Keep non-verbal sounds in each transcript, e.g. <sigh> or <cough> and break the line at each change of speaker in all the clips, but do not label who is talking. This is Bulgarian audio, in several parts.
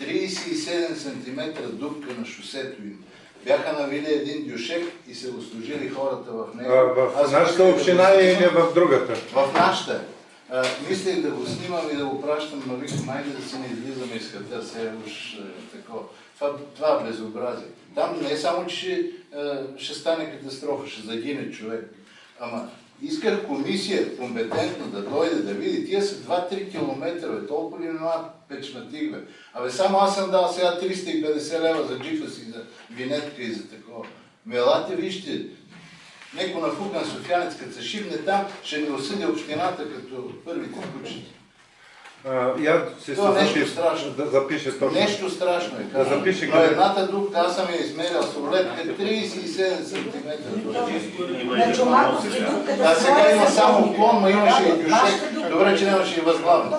37 см дупка на шосето им. Бяха навили един дюшек и се услужили хората в него.
В
Аз
нашата
да
община
го
или в другата?
В нашата. А, мислех да го снимам и да го пращам, но викам, айде да си не излизаме из хата, сега уж е, такова. Това, това е безобразие. Там не е само, че ще, е, ще стане катастрофа, ще загине човек. Ама исках комисия компетентно да дойде да види. Тия са 2-3 км, бе, толкова ли нема печматик, бе. Абе, само аз съм дал сега 350 лева за джипа си, за винетка и за такова. Мелате, вижте, Неко нафукан софиянец, като се шибне там, ще ни осъди общината като първите кучета.
А, Я се
нещо
запиша,
страшно.
да запише точно.
Нещо страшно е.
Да запише
Но
къде.
едната дупка, аз съм я измерял с рулетка 37 см.
На да
А сега има
са
само клон, но имаше и дюшек. Добре, че нямаше и.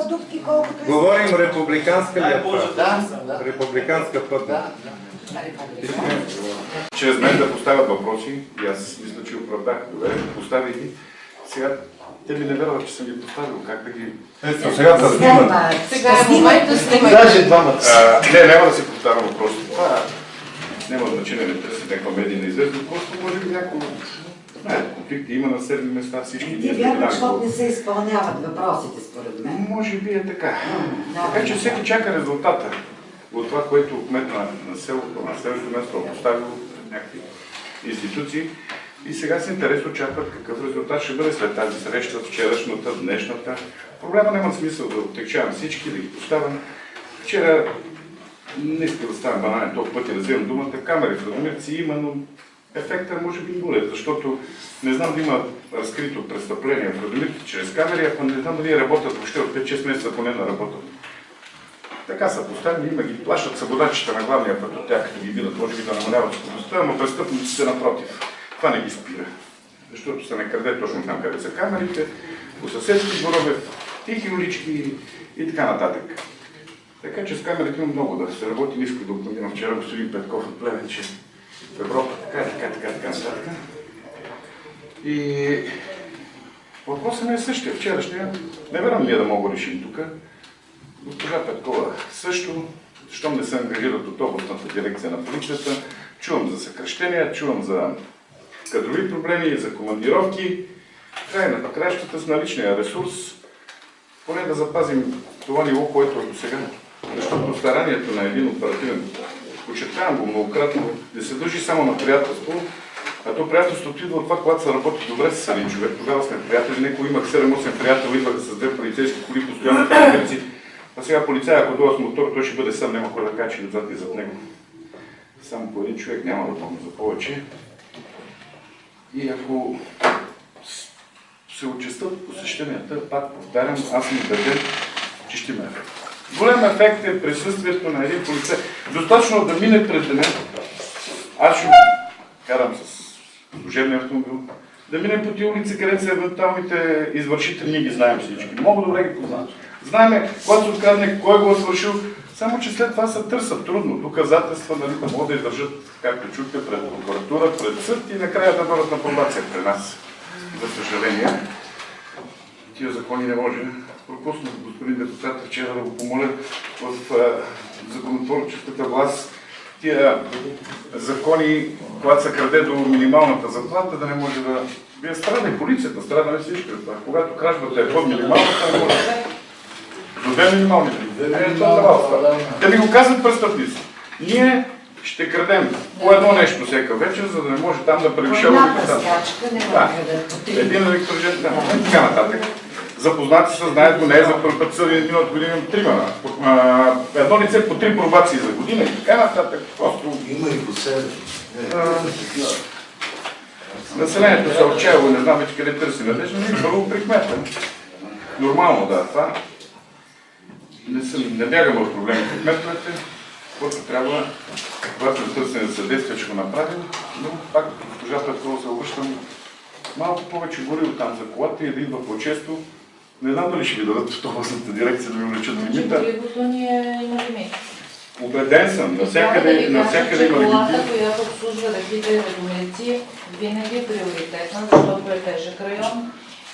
То е.
Говорим републиканска ли е това?
Да, да,
Републиканска
да. да.
чрез мен да поставят въпроси и аз мисля, че оправдах добре, поставих ги. Сега те ми не вярват, че съм ги поставил. Как да ги...
Ето, сега да снимат.
Снимат.
Сега е момент да снимаме.
Даже двамата.
Не, няма да си повтарям въпросите. Това няма значение, не търся някаква медийна известност. Просто може би някой... Знаете, конфликти има на седми места, всички
Ти
ние сме еднакво.
защото не се изпълняват въпросите, според мен.
Може би е така.
Да.
Така че всеки чака резултата от това, което кмет на, на селото, на следващото място е поставил някакви институции. И сега с интерес очакват какъв резултат ще бъде след тази среща, вчерашната, днешната. Проблема няма смисъл да отекчавам всички, да ги поставям. Вчера не иска да стана банален толкова пъти да вземам думата. Камери в Радомирци има, но ефектът може би нулев, защото не знам да има разкрито престъпление в Радомирци чрез камери, ако не знам дали работят въобще от 5-6 месеца поне на работа. Така са поставени, има ги плащат събодачите на главния път от тях, като ги видят, може би да намаляват скоростта, но престъпниците напротив. Това не ги спира. Защото се не краде точно там, къде са камерите, по съседски дворове, тихи улички и така нататък. Така че с камерите има много да се работи. Не исках да упомена вчера господин Петков от Плевен, че в Европа така, така, така, така нататък. И въпросът ми е същия. Вчерашния, не вярвам ние да мога решим тук. Госпожа Петкова също, щом не се ангажират от областната дирекция на полицията, чувам за съкръщения, чувам за кадрови проблеми, за командировки. Край на краищата с наличния ресурс, поне да запазим това ниво, което е до сега. Защото старанието на един оперативен, подчертавам го многократно, да се държи само на приятелство, а то приятелството идва от това, когато се работи добре с един човек. Тогава сме приятели. Некои имах 7-8 приятели, идваха с две полицейски коли, постоянно приятелици. А сега полицая, ако дойде с мотор, той ще бъде сам, няма кой да качи отзад и зад него. Само по един човек няма да помня за повече. И ако се отчестят посещенията, пак повтарям, аз съм убеден, че ще има ефект. Ефект е присъствието на един полицай. Достатъчно да мине пред деня. Аз ще карам с служебния автомобил. Да минем по тия улици, където са евентуалните извършители, ние ги знаем всички. Много добре ги познавам. Знаеме, когато се открадне, кой го е свършил, само че след това се търсят трудно. Доказателства, нали, да могат да издържат, както чухте, пред прокуратура, пред съд и накрая да бъдат на пробация при нас. За съжаление, тия закони не може. Пропуснах господин депутат вчера да го помоля в законотворческата власт тия закони, когато се краде до минималната заплата, да не може да... Вие страда и полицията, страда на всички това. Когато кражбата е под минималната, не може. До две минимални. Е, трябва да ми го казват престъпници. Ние ще крадем по едно нещо всека вечер, за да не може там да превишава Да. Един електрожен, да, и така нататък. Запознати са, знаят го, не е за първи път съден миналата година трима. Едно лице по три пробации за година и така нататък. Просто
Има и по себе.
населението се отчаяло, не знам вече къде търси надежда, но и първо при кмета. Нормално, да, това. Не, съм, не бягам от проблемите. Кметовете, който трябва, когато е търсене за съдействие, ще го направим, но пак госпожа Петкова се обръщам малко повече гори от там за колата и да идва по-често. Не знам дали ще ви дадат в областната дирекция да ви увеличат
Значи
лимита.
горивото ни е има лимит.
Убеден съм, навсякъде, навсякъде има
че
лимити.
колата, която обслужва реките и винаги е приоритетна, защото е тежък район.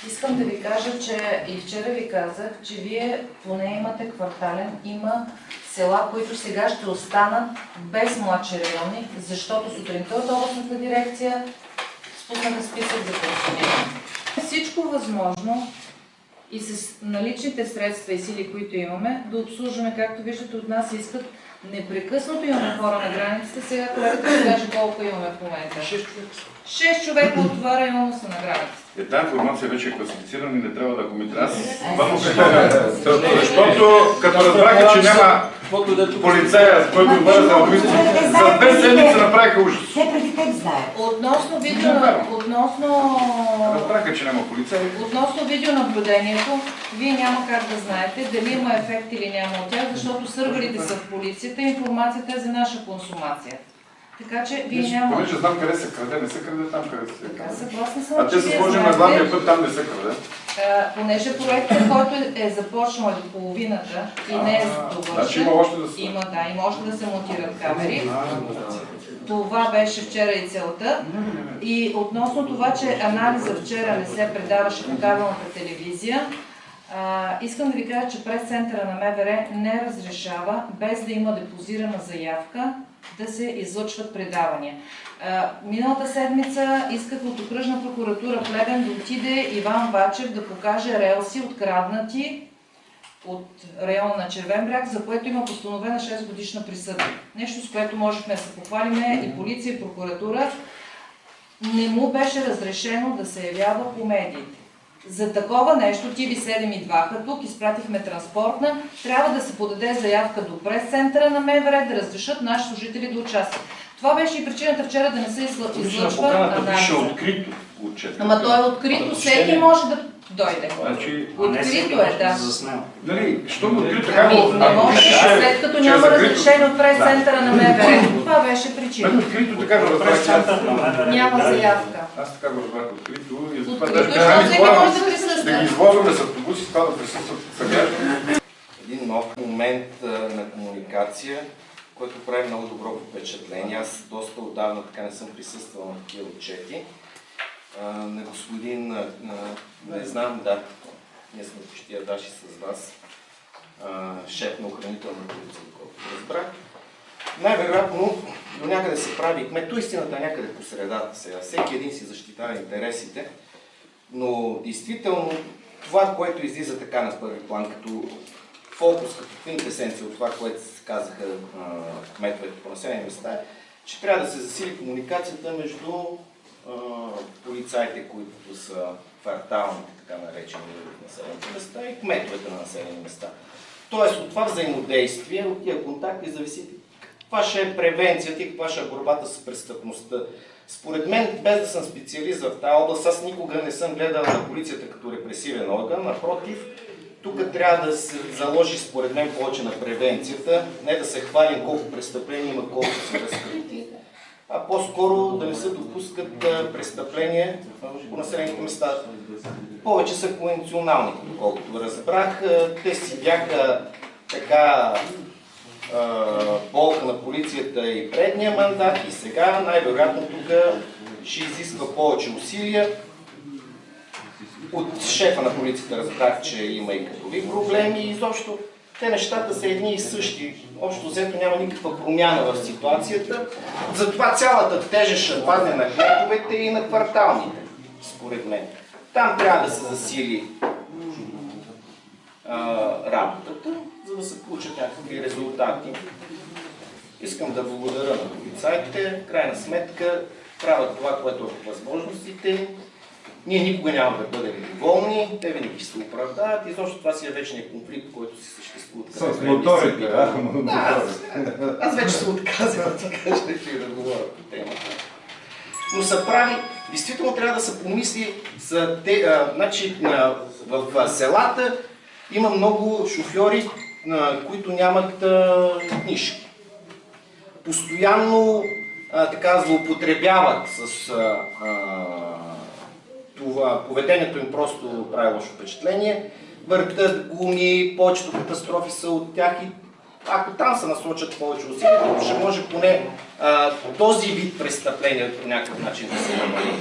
Искам да ви кажа, че и вчера ви казах, че вие поне имате квартален, има села, които сега ще останат без младши райони, защото сутринта от областната дирекция спуснаха списък за пенсиониране. Всичко възможно и с наличните средства и сили, които имаме, да обслужваме, както виждате от нас искат непрекъснато имаме хора на границата. Сега колегата ще каже колко имаме в момента. 6 човека. 6 човека от това районо са на границата.
Е, тази информация вече е класифицирана и не трябва да коментира. Аз само кажа, защото като разбраха, че няма полицая, който отговаря за лобисти, за две седмици направиха ужас.
Относно видео, относно
Разбраха, че няма полицай.
Относно видеонаблюдението, вие няма как да знаете дали има ефект или няма от тях, защото сървърите са в полицията и информацията е за наша консумация. Така че вие няма...
Понеже знам къде се краде, не се краде там, къде се
Така,
краде.
съгласна съм,
А
че
те са
вие
сложили на главния път, там не се краде.
а, понеже проектът, който е започнал до половината и не е
Значи
довършен,
има още да се...
има, да, и може да се монтират камери. Това беше вчера и целта. И относно това, че анализа вчера не се предаваше по кабелната телевизия, а, искам да ви кажа, че през центъра на МВР не разрешава, без да има депозирана заявка, да се излъчват предавания. Миналата седмица исках от окръжна прокуратура Плевен да отиде Иван Вачев да покаже релси откраднати от район на Червен бряг, за което има постановена 6 годишна присъда. Нещо, с което можехме да се похвалиме и полиция, и прокуратура. Не му беше разрешено да се явява по медиите. За такова нещо, TV7 идваха тук, изпратихме транспортна, трябва да се подаде заявка до прес-центъра на МВР да разрешат наши служители да участват. Това беше и причината вчера да не се излъ- излъчва
пише
анализа.
открито отчет.
Ама то е открито, всеки може да дойде.
Значи,
Открито е, да.
нали, що му открито, така го...
не може, след като няма разрешение от прес-центъра на МВР. Това беше причина.
Открито така го разбрах.
Няма заявка.
Аз така го разбрах открито да ги
присъства.
извозваме с автобуси, това да присъстват съграждани.
един нов момент на комуникация, който прави много добро впечатление. Аз доста отдавна така не съм присъствал на такива отчети. На господин, не знам, да, ние сме почти ядаши с вас, шеф на охранителна полиция, доколкото разбрах. Най-вероятно до някъде се прави кмет. Истината е някъде по средата сега. Всеки един си защитава интересите, но действително това, което излиза така на първи план, като фокус, като квинтесенция от това, което казаха кметовете по населени места, е, че трябва да се засили комуникацията между а, полицаите, които са кварталните, така наречени в населените места, и кметовете на населени места. Тоест от това взаимодействие, от тия контакти зависи каква ще е превенцията и каква ще е борбата с престъпността. Според мен, без да съм специалист в тази област, аз никога не съм гледал на полицията като репресивен орган. Напротив, тук трябва да се заложи, според мен, повече на превенцията. Не да се хвалим колко престъпления има, колко са разкрити, а по-скоро да не се допускат престъпления по населените места. Повече са конвенционални, доколкото разбрах. Те си бяха така болка на полицията и предния мандат и сега най-вероятно тук ще изисква повече усилия. От шефа на полицията разбрах, че има и кадрови проблеми и изобщо те нещата са едни и същи. Общо взето няма никаква промяна в ситуацията. Затова цялата тежест ще падне на кметовете и на кварталните, според мен. Там трябва да се засили а, работата, за да се получат някакви резултати. Искам да благодаря на полицайите. В крайна сметка правят това, което е по възможностите. Ние никога няма да бъдем доволни, те винаги се оправдават и защото това си е вечният конфликт, който си съществува.
С моторите, а?
Да, аз, аз вече се отказвам да ти кажа, че да говоря по темата. Но са прави, действително трябва да се помисли за те, а, значи, а, в, в селата има много шофьори, които нямат книжки. Постоянно така злоупотребяват с това, поведението им просто прави лошо впечатление. Въртат гуми, повечето катастрофи са от тях и ако там се насочат повече усилия, ще може поне а, този вид престъпления по някакъв начин да се намали.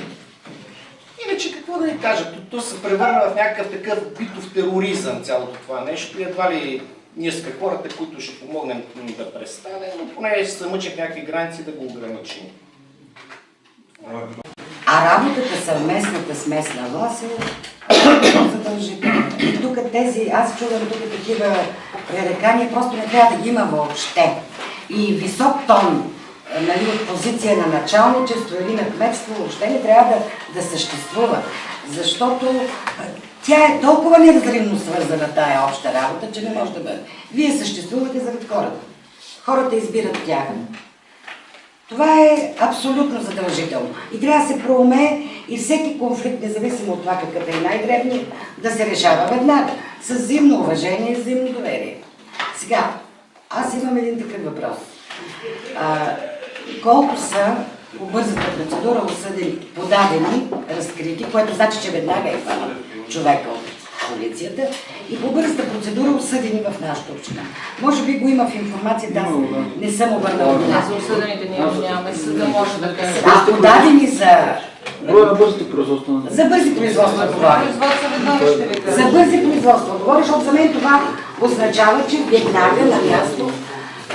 Иначе какво да ви кажа, то, то се превърна в някакъв такъв битов тероризъм цялото това нещо и едва ли ние сме хората, които ще помогнем да престане, но поне се мъчат някакви граници да го ограничим.
А работата съвместната с местна власт е задължителна. Тук тези, аз чувам тук такива пререкания, просто не трябва да ги има въобще. И висок тон, нали, от позиция на началничество или на кметство, въобще не трябва да, да съществува. Защото е, тя е толкова неразривно свързана тая обща работа, че не може да бъде. Вие съществувате заради хората. Хората избират тях. Това е абсолютно задължително. И трябва да се проуме и всеки конфликт, независимо от това какъв е най-дребният, да се решава веднага. С взаимно уважение и взаимно доверие. Сега, аз имам един такъв въпрос. А, колко са по бързата процедура осъдени, подадени, разкрити, което значи, че веднага е хванат човека от полицията и по бързата процедура осъдени в нашата община. Може би го има в информацията, аз не съм обърнала внимание.
за осъдените ние нямаме, съда може да каже.
А подадени за,
Броя на бързите производства.
за бързи производства.
Производство ви
За бързи производства говориш, защото за мен това означава, че веднага на място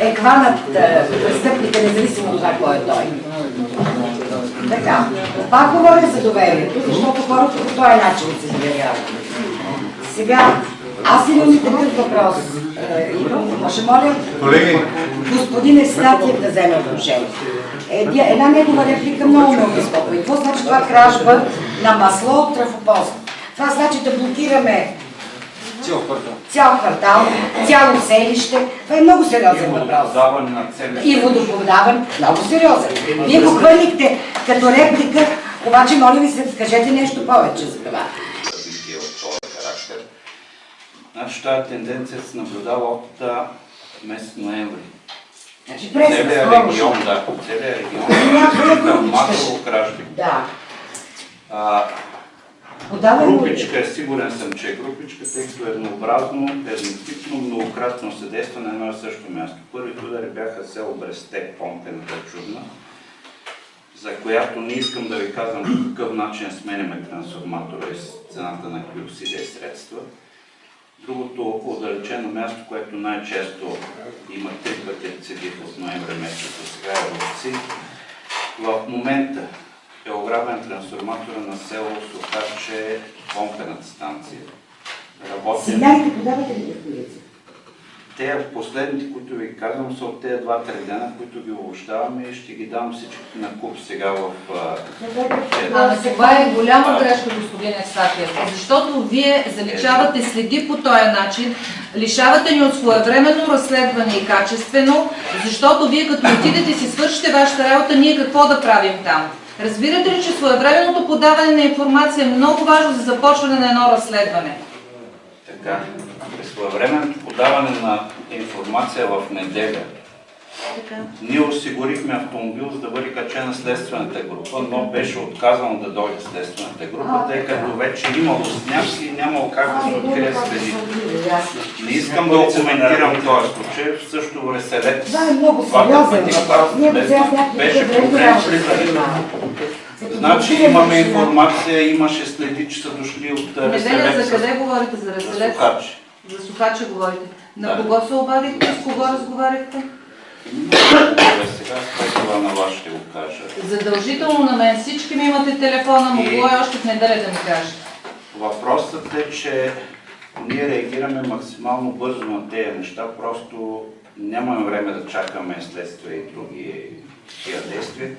е хванат е, престъпника, независимо от това кой е той. Така. Пак говоря за доверието, защото хората по този начин се доверяват. Сега, аз имам и такъв въпрос. Е, Иво, може моля
Колеги,
господин Евстатиев да вземе отношение. Еди- Една негова реплика много ме обезпокои. Какво значи това кражба на масло от трафопост? Това значи да блокираме цял квартал, цяло селище. Това е много сериозен въпрос. И водоподаване. Много сериозен. Вие го хвърлихте като реплика, обаче моля ви се, кажете нещо повече за това.
Значи тази тенденция се наблюдава от месец ноември.
Значи преса
Целият регион, да, целият регион
Някоя групичка
масово кражби.
Да.
А,
Подаваме
групичка, е сигурен съм, че е групичка, тъй като еднообразно, еднотипно, многократно се действа на едно и също място. Първите удари бяха село Бресте, Помпената чудна, за която не искам да ви казвам по какъв начин сменяме трансформатора и цената на усилия и средства. Другото отдалечено място, което най-често има три пъти рецидив от ноември месец сега е Ловци. В момента е ограбен трансформатора на село Сухаче, помпената станция. Работим.
Сигналите подавате ли в полиция?
Те последните, които ви казвам, са от тези два-три дена, които ги обобщаваме и ще ги дам всичките на куп сега в... а,
Ама това е голяма грешка, господин Евстатиев, защото вие заличавате следи по този начин, лишавате ни от своевременно разследване и качествено, защото вие като отидете си свършите вашата работа, ние какво да правим там? Разбирате ли, че своевременното подаване на информация е много важно за започване на едно разследване?
Така, своевременното подаване на информация в неделя,
Така.
ние осигурихме автомобил, за да бъде качена следствената група, но беше отказано да дойде следствената група, тъй като вече имало сняг и нямало как да се открие следи. Не искам да коментирам този случай, в същото Реселец.
Това е много сериозен
беше проблем Значи имаме
сега-
информация, имаше следи, че са дошли от
Неделя
Реселец.
за къде говорите? За
За
Реселец?
Сухачи.
За Сухача говорите. На
Да.
кого се обадихте? С кого разговаряхте?
Добре, сега това на вас ще го кажа.
Задължително на мен всички ми имате телефона, могло е още в неделя да ми кажете.
Въпросът е, че ние реагираме максимално бързо на тези неща, просто нямаме време да чакаме следствие и други такива действия.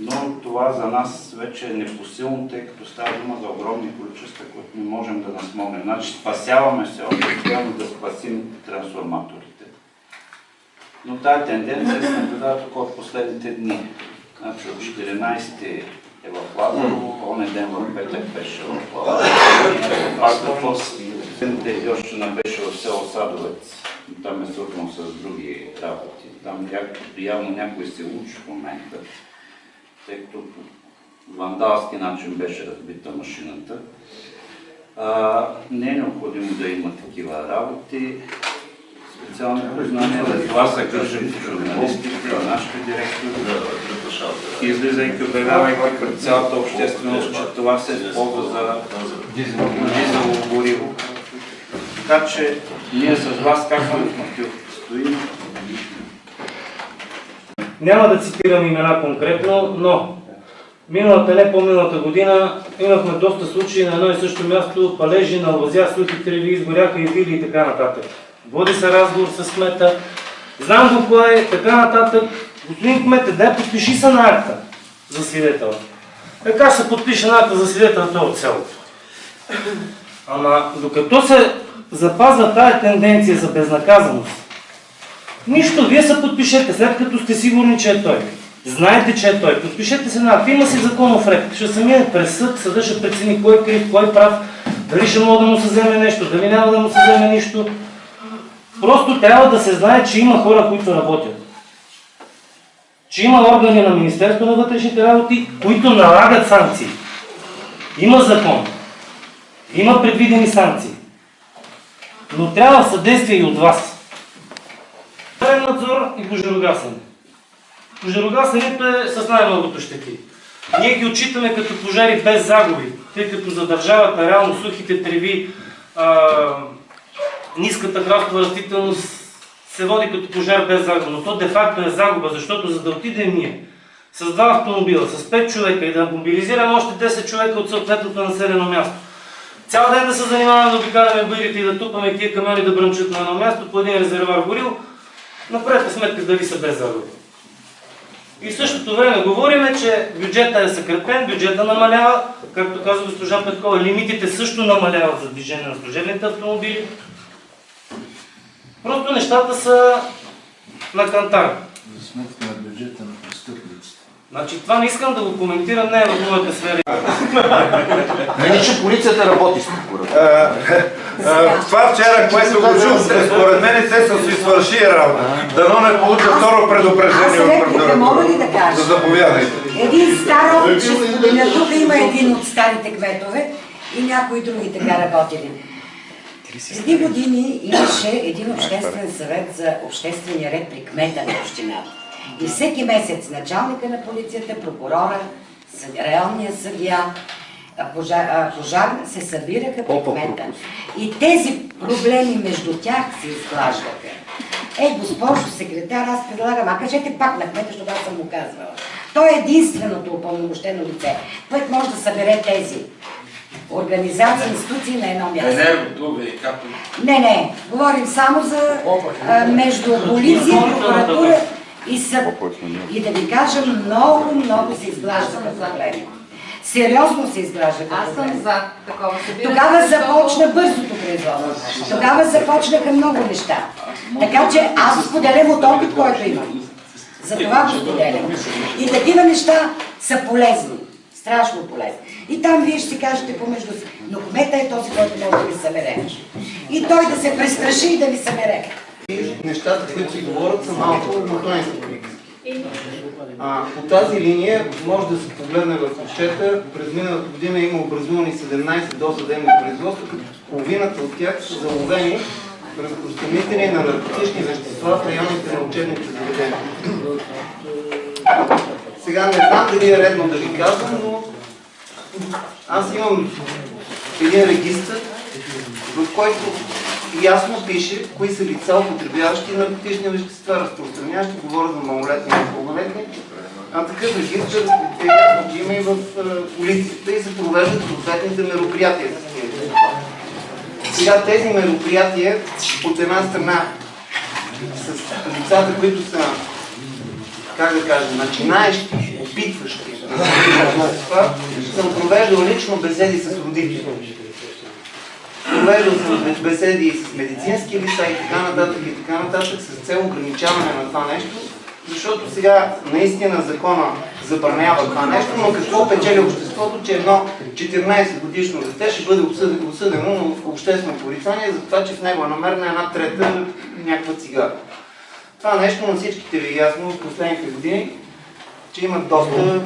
Но това за нас вече е непосилно, тъй като става дума за огромни количества, които не можем да насмогнем. Значи спасяваме се още успяваме да спасим трансформаторите. Но тази тенденция се наблюдава тук от последните дни. Значи от 14 е в Лазарово, оня ден в петък беше в Лазарово. Пак в още не беше в село Садовец. Там е свързано с други работи. Там явно някой се учи в момента, тъй като по вандалски начин беше разбита машината. А, не е необходимо да има такива работи. Специални познания, за това се гържим журналистите, нашите директори, излизайки, обявявайки пред цялата общественост, че това се използва за дизелово гориво. Така че ние с вас, както и в Матил, стоим.
Няма да цитирам имена конкретно, но миналата, не по-миналата година имахме доста случаи на едно и също място, палежи на лозя, сухи треви, изгоряха и вили и така нататък. Води се разговор с кмета, знам го кое е, така нататък. Господин кмете, дай подпиши се на акта за свидетел. Така се подпише на акта за свидетел, той е от селото. Ама докато се запазва тая тенденция за безнаказаност, Нищо, вие се подпишете, след като сте сигурни, че е той. Знаете, че е той. Подпишете се на акт. Има си законов ред. Ще се мине през съд, съда ще прецени кой е крив, кой е прав, дали ще мога да му се вземе нещо, дали няма да му се вземе нищо. Просто трябва да се знае, че има хора, които работят. Че има органи на Министерство на вътрешните работи, които налагат санкции. Има закон. Има предвидени санкции. Но трябва съдействие и от вас. Правен надзор и пожарогасене. Пожарогасенето е с най-многото щети. Ние ги отчитаме като пожари без загуби, тъй като за държавата реално сухите треви, а, ниската храстова растителност се води като пожар без загуба, но то де-факто е загуба, защото за да отидем ние с два автомобила, с 5 човека и да мобилизираме още 10 човека от съответното населено място, цял ден да се занимаваме да обикаляме бирите и да тупаме тия камиони да бръмчат на едно място по един резервуар горил, направете сметка дали са без загуби. И в същото време говориме, че бюджета е съкратен, бюджета намалява, както каза госпожа Петкова, лимитите също намаляват за движение на служебните автомобили. Просто нещата са на кантар.
За сметка на бюджета на престъпниците.
Значи това не искам да го коментирам, не е в моята сфера. <laughs>
Нали, че полицията работи с прокуратура.
А, а, Това вчера, което го чух, според мен те са си свърши работа. Дано не получа второ предупреждение от
реплика мога ли да
прокуратурата.
кажа?
Да заповядайте.
Един стар споделя. Тук има един от старите кметове и някои други така работили. Преди години имаше един обществен съвет за обществения ред при кмета на общината. И всеки месец началника на полицията, прокурора, районния съдия, пожар, пожар се събираха при кмета. И тези проблеми между тях се изглаждаха. Е, госпожо секретар, аз предлагам, а кажете пак на кмета, защото аз съм му казвала. Той е единственото упълномощено лице, което може да събере тези организации, институции на едно място.
Енергото, ВИК-то.
Не, не, говорим само за а, между полиция, прокуратура и съд. И да ви кажа, много, много се изглаждаха проблеми. Сериозно се изглаждаха
Аз съм за такова събиране.
Тогава започна бързото производство. Тогава започнаха много неща. Така че аз споделям от опит, който имам. За това го споделям. И такива неща са полезни. Страшно полезни. И там вие ще си кажете помежду си. Но кмета е този, който може да ви събере. И той да се престраши и да ви събере.
нещата, които се говорят, са малко, са приказки. А, по тази линия може да се погледне в отчета. През миналата година има образувани 17 досъдебни производства, като половината от тях са заловени разпространители на наркотични вещества в районите на учебните заведения. Сега не знам дали е редно да ви казвам, но аз имам един регистр, в който ясно пише кои са лица, употребяващи наркотични вещества, разпространяващи, говоря за малолетни и пълнолетни. А такъв регистр е има и в е, полицията и се провеждат съответните мероприятия. Сега тези мероприятия, от една страна, с лицата, които са, как да кажа, начинаещи, опитващи, съм провеждал лично беседи с родители. Провеждал съм беседи и с медицински лица и така нататък и така нататък с цел ограничаване на това нещо, защото сега наистина закона забранява това нещо, но какво печели обществото, че едно 14 годишно дете ще бъде осъдено в обществено порицание за това, че в него е намерена една трета някаква цигара. Това нещо на всичките ви е ясно в последните години, че има доста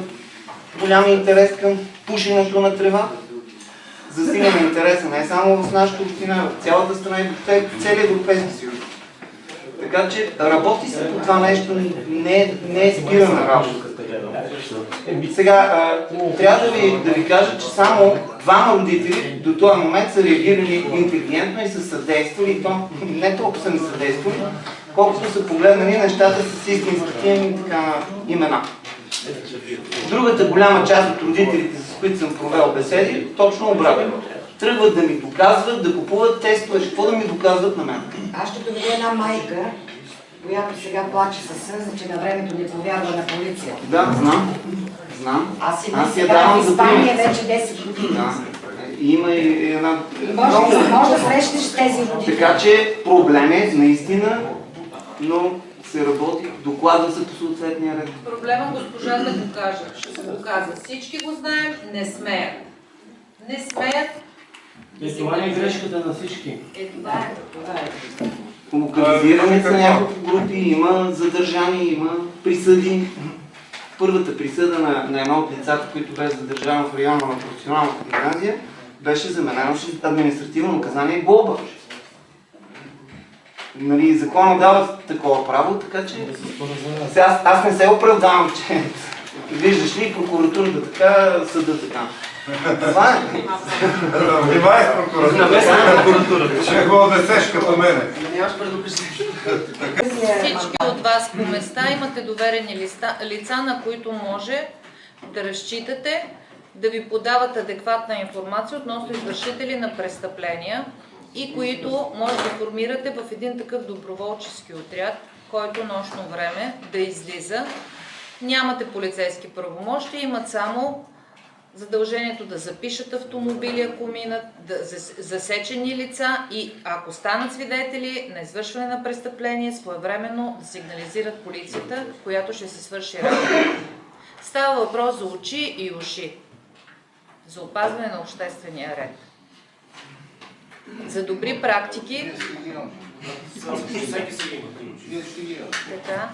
голям интерес към пушенето на трева. Засилен интереса не само в нашата община, в цялата страна и в целия Европейски съюз. Така че работи се по това нещо, не, е- не е спирана работа. Сега, а, трябва да ви, да ви кажа, че само двама родители до този момент са реагирали интелигентно и са съдействали, и то не толкова са ни съдействали, колкото са погледнали нещата с истинските им така, имена. Другата голяма част от родителите, с които съм провел беседи, точно обратно. Тръгват да ми доказват, да купуват тестове, какво да ми доказват на мен.
Аз ще доведа една майка, която сега плаче със сълза, че на времето не повярва на полицията.
Да, знам. Знам.
Аз
Аз я давам
в Испания вече 10 години.
Да. Има и една...
Може, да- може да срещнеш тези родители.
Така че проблем е наистина, но се работи, докладва се по съответния ред.
Проблема госпожа да го каже. Ще се го каза. Всички го знаем, не смеят. Не смеят.
И това не е грешката на всички.
Е, това е. Това е.
Локализирани са няколко групи, има задържани, има присъди. Първата присъда на, на едно от лицата, които бе задържано в района на професионалната гимназия, беше заменено с административно наказание и глоба. Нали, закона дава такова право, така че... Аз, аз не се оправдавам, че виждаш ли прокуратурата така, съда така. Това е.
Внимай с прокуратурата. Ще го отнесеш като мене.
Всички от вас по места имате доверени листа, лица, на които може да разчитате да ви подават адекватна информация относно извършители на престъпления и които може да формирате в един такъв доброволчески отряд, който нощно време да излиза. Нямате полицейски правомощи, имат само задължението да запишат автомобили, ако минат, да, зас- засечени лица и ако станат свидетели на извършване на престъпление, своевременно да сигнализират полицията, която ще се свърши работа. Става въпрос за очи и уши, за опазване на обществения ред. За добри практики, така,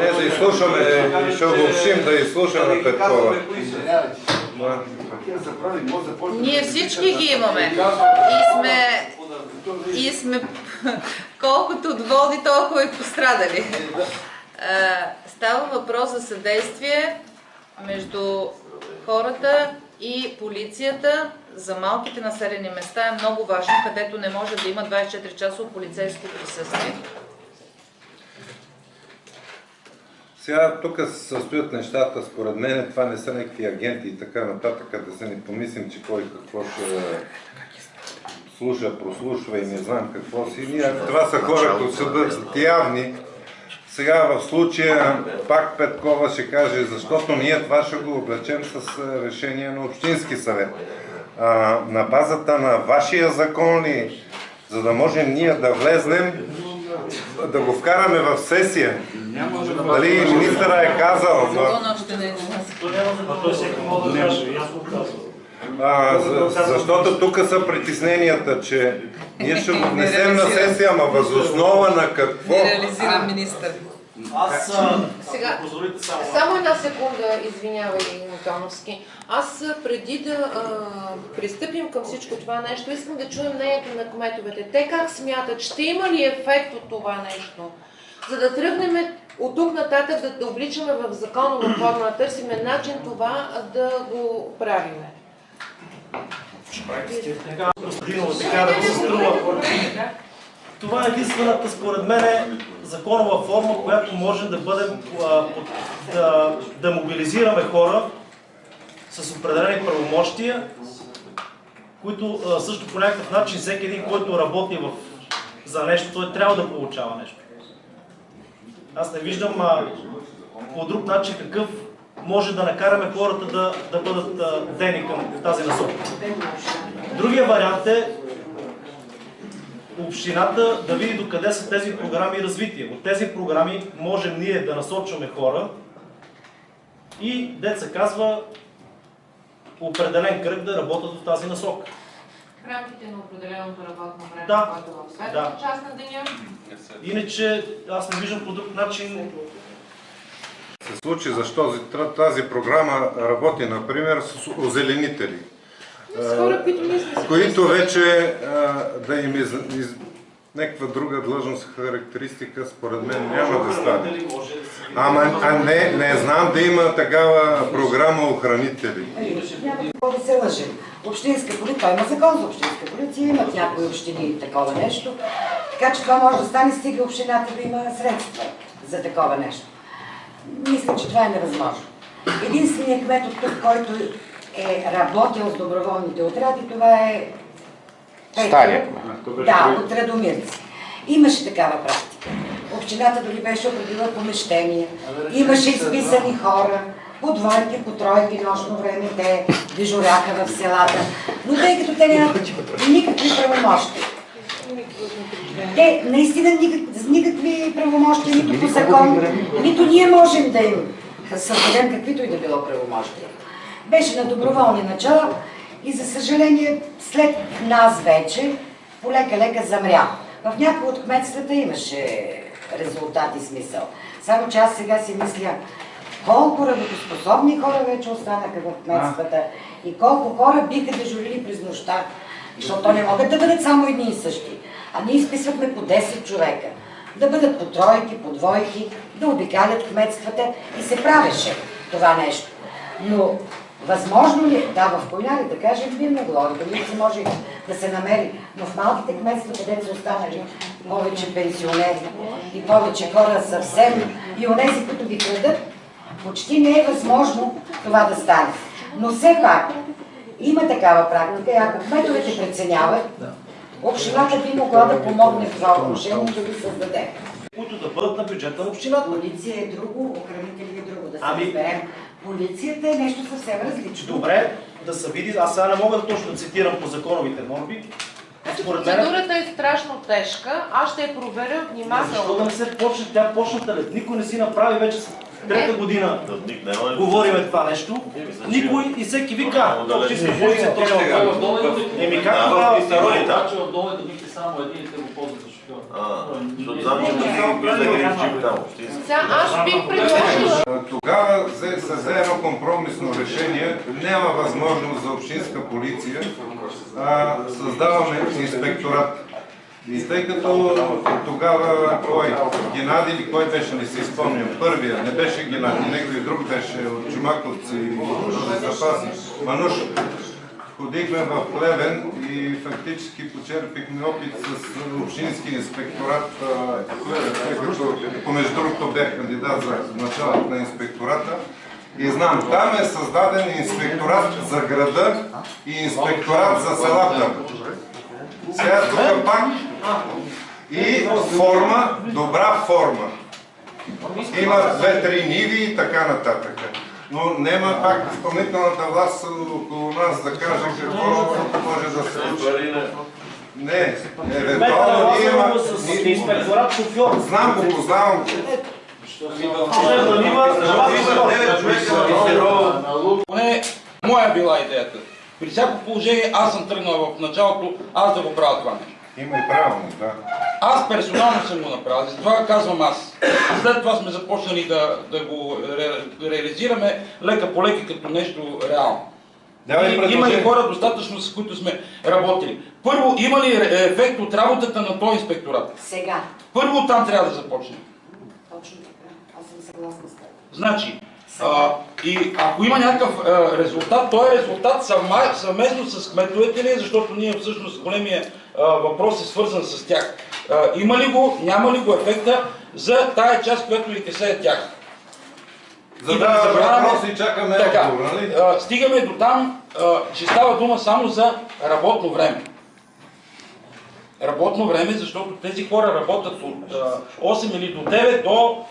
Не, да изслушаме, ще обобщим да изслушаме Петкова.
Ние всички ги имаме. И сме, и сме <laughs> колкото доволни, толкова и пострадали. Става въпрос за съдействие между хората и полицията. За малките населени места е много важно, където не може да има 24 часово полицейско присъствие.
Сега тук се състоят нещата, според мен това не са някакви агенти и така нататък, да се не помислим, че кой какво ще слуша, прослушва и не знам какво си. Ние, това са хора, които са бъдат явни. Сега в случая пак Петкова ще каже, защото ние това ще го облечем с е, решение на Общински съвет. А, на базата на вашия закон ли, за да можем ние да влезнем, да го вкараме в сесия. Дали министъра е казал,
не е
а, за, защото тук са притесненията, че ние ще го внесем на сесия, ама възоснова на какво?
реализиран министър.
Аз, а,
Сега,
позволите само.
само една секунда, извинявай, Антоновски. Аз преди да а, пристъпим към всичко това нещо, искам да чуем мнението на кметовете. Те как смятат, ще има ли ефект от това нещо? За да тръгнем от тук нататък да, да обличаме в законова форма, да търсиме начин това да го правиме.
Костадинова, така да се струва. Това е единствената, според мен, законова форма, която може да бъдем, да, да мобилизираме хора с определени правомощия, които също по някакъв начин всеки един, който работи в, за нещо, той трябва да получава нещо. Аз не виждам а, по друг начин какъв може да накараме хората да, да бъдат а, дени към тази насока. Другия вариант е общината да види докъде са тези програми развитие. От тези програми можем ние да насочваме хора и, деца казва, определен кръг да работят в тази насока.
В рамките на определеното работно време,
Да.
което е в
Да.
светлата част на деня.
Иначе аз не виждам по друг начин
се случи, защо тази програма работи, например, с озеленители,
хора, които ние сме се
които вече а, да им из, из, някаква друга длъжност, характеристика, според мен няма да стане. Ама а не, не знам да има такава програма охранители.
Няма какво да се лъжим. Общинска полиция, той има закон за общинска полиция, имат някои общини такова нещо. Така че това може да стане, стига общината да има средства за такова нещо. Мисля, че това е невъзможно. Единственият кмет от тук, който е работил с доброволните отряди, това е.
Стария
Да, от Радомирци. Имаше такава практика. Общината дори беше определила помещения. Имаше изписани хора, по двойки, по тройки, нощно време, те дежуряха в селата. Но тъй като те нямат никакви правомощи, те наистина никак, никакви правомощия, нито по закон, нито ние можем да им създадем каквито и да било правомощия. Беше на доброволни начала и за съжаление след нас вече полека-лека замря. В някои от кметствата имаше резултат и смисъл. Само че аз сега си мисля, колко работоспособни хора вече останаха в кметствата и колко хора биха дежурили през нощта. Защото то не могат да бъдат само едни и същи. А ние изписвахме по 10 човека. Да бъдат по тройки, по двойки, да обикалят кметствата и се правеше това нещо. Но възможно ли, е? да, в Койнари, да кажем, би могло, дали се може да се намери, но в малките кметства, където са останали повече пенсионери и повече хора съвсем, и онези, които ги крадат, почти не е възможно това да стане. Но все пак, има такава практика и ако кметовете преценяват, общината би могла да помогне в това отношение да ги създаде.
които да бъдат на бюджета на общината.
Полиция е друго, охранители е друго, да се
Ами-
разберем. Полицията е нещо съвсем различно.
Добре, да се види, аз сега не мога да точно да цитирам по законовите норми. Според мен,
Процедурата е страшно тежка. Аз ще я проверя
защо да
внимателно.
не се почне, тя почната ли? Никой не си направи вече с трета година. Говориме това нещо. Никой и всеки вика, общинска полиция точно така. Еми как тогава?
Значи в долните бихте само един и те го ползват
аз бих предложила
Тогава се взе едно компромисно решение. Няма възможност за общинска полиция. А, създаваме инспекторат. И тъй като тогава кой, Геннади или кой беше, не си спомням, първия, не беше Геннади, някой друг беше от Чумаковци и от запаси, Мануш. Ходихме в Плевен и фактически почерпихме опит с общински инспекторат, тъй като помежду другото бях кандидат за началото на инспектората. И знам, там е създаден инспекторат за града и инспекторат за селата. Сега тук пак и форма, добра форма. Има две-три ниви и така нататък. Но няма пак изпълнителната власт около нас да каже какво може да се случи. Не, евентуално ние има...
инспекторат шофьор.
Знам го, познавам го.
Поне моя била идеята. При всяко положение аз съм тръгнал в началото, аз да го правя това нещо.
Има и правилно, да.
Аз персонално съм го направил, затова казвам аз. След това сме започнали да, да го ре, реализираме лека по лека като нещо реално.
Давай
И, има и
предложение.
хора достатъчно, с които сме работили. Първо, има ли ре- ефект от работата на този инспекторат?
Сега.
Първо там трябва да започнем.
Точно така. Аз съм съгласна с теб.
Значи, а, и ако има някакъв а, резултат, той е резултат съвма, съвместно с кметовете ли, защото ние всъщност големия въпрос е свързан с тях. Има ли го, няма ли го ефекта за тая част, която ви касае тях? И да
въпроси и чакаме
Така,
отговор, нали?
стигаме до там, че става дума само за работно време. Работно време, защото тези хора работят от а, 8 или до 9 до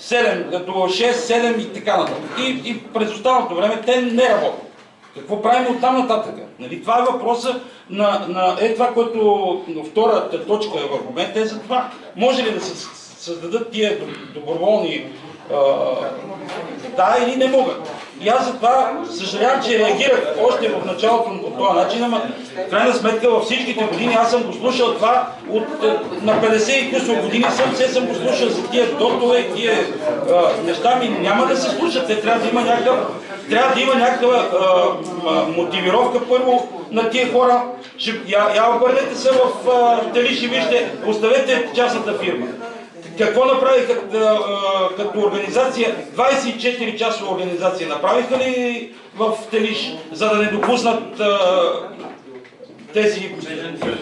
7, до 6, 7 и така нататък. И, и през останалото време те не работят. Какво правим от там нататък? Нали, това е въпроса на, на е това, което втората точка в момента е за това. Може ли да се създадат тия доб- доброволни да или не могат. И аз затова съжалявам, че реагирах още в началото по този начин, ама в крайна сметка във всичките години аз съм го слушал това от е, на 50 и късо години съм, все съм го слушал за тия дотове, тия а, неща ми няма да се слушат. Те трябва да има някакъв трябва да има някаква мотивировка първо на тия хора. Ще, я, я обърнете се в а, Телиш и вижте, оставете частната фирма. какво направиха като организация? 24 часова организация направиха ли в Телиш, за да не допуснат а, тези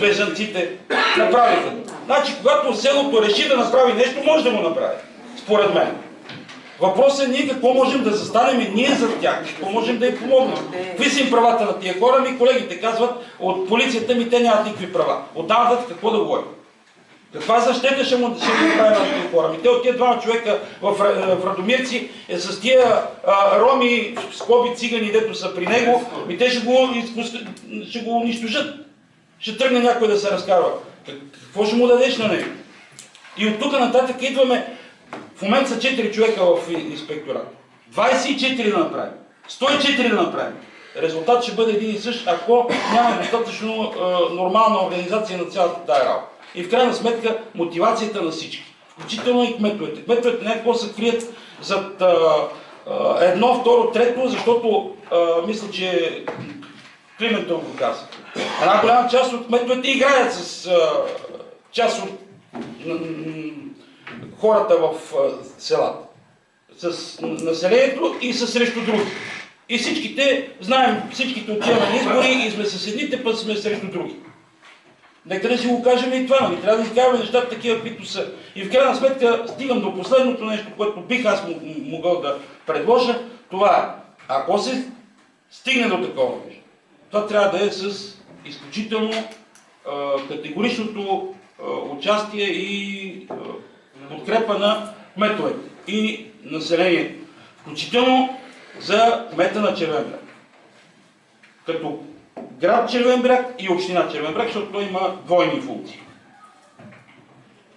бежанците? Направиха. Значи, когато селото реши да направи нещо, може да го направи. Според мен. Въпросът е ние какво можем да застанем ние за тях, какво можем да им помогнем. Какви са им правата на тия хора? Ми колегите казват от полицията ми те нямат никакви права. Нататък какво да говорим? Каква защита ще му ще му направим на тия хора? Ми те от тия двама човека в, Ра- в Радомирци е, с тия а, роми, скоби цигани, дето са при него, ми те ще го, ще го унищожат. Ще тръгне някой да се разкарва. Как- Какво ще му дадеш на него? И от тук нататък идваме, в момента са 4 човека в и- инспекторат. 24 да направим. 104 да направим. Резултат ще бъде един и същ, ако няма достатъчно а, нормална организация на цялата тая работа. И в крайна сметка мотивацията на всички. Включително и кметовете. Кметовете някакво се крият зад а, а, едно, второ, трето, защото а, мисля, че Климентов го каза. Една голяма част от кметовете играят с а, част от хората в селата. С населението и с срещу други. И всичките, знаем, всичките отиваме на избори и сме с едните, път сме срещу други. Нека да си го кажем и това, нали? Трябва да си казваме нещата такива, каквито са. И в крайна сметка стигам до последното нещо, което бих аз могъл да предложа. Това е, ако се стигне до такова нещо, това трябва да е с изключително категоричното участие и подкрепа на кметовете и населението. Включително за кмета на Червен бряг. Като град Червен бряг и община Червен бряг, защото той има двойни функции.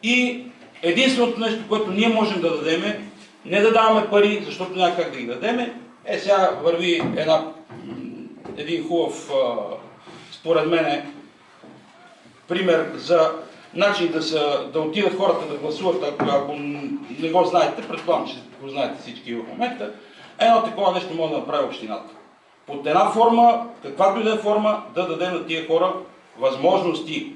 И единственото нещо, което ние можем да дадем е не да даваме пари, защото няма как да ги дадем. Е, сега върви една, един хубав, според мен, пример за начин да, са, да отидат хората да гласуват, ако, ако не го знаете, предполагам, че го знаете всички в момента, едно такова нещо може да направи общината. Под една форма, каквато и да е форма, да даде на тия хора възможности